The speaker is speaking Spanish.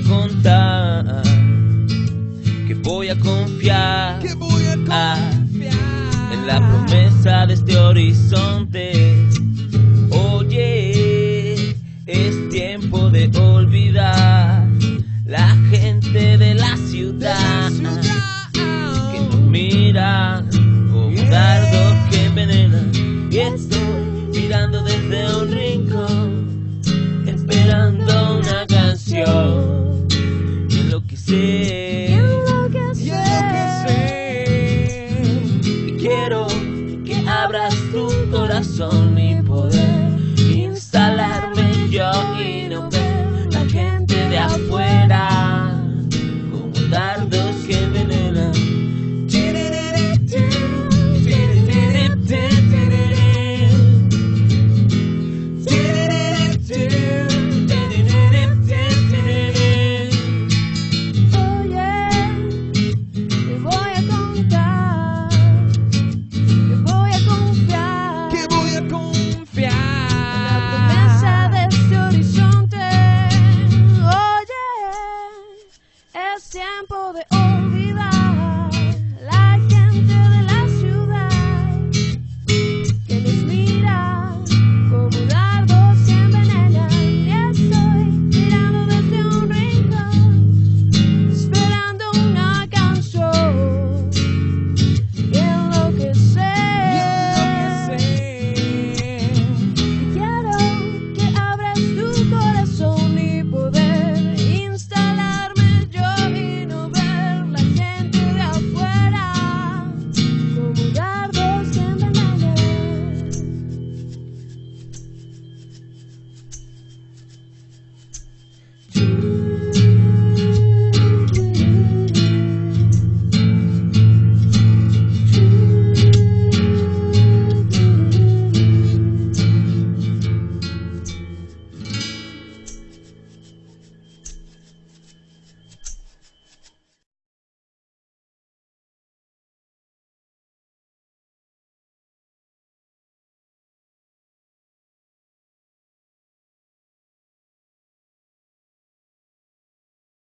contar, que voy a confiar, que voy a confiar. en la promesa de este horizonte. Oye, es tiempo de olvidar la gente de la ciudad, que nos mira. abras tu corazón mi poder. Es tiempo de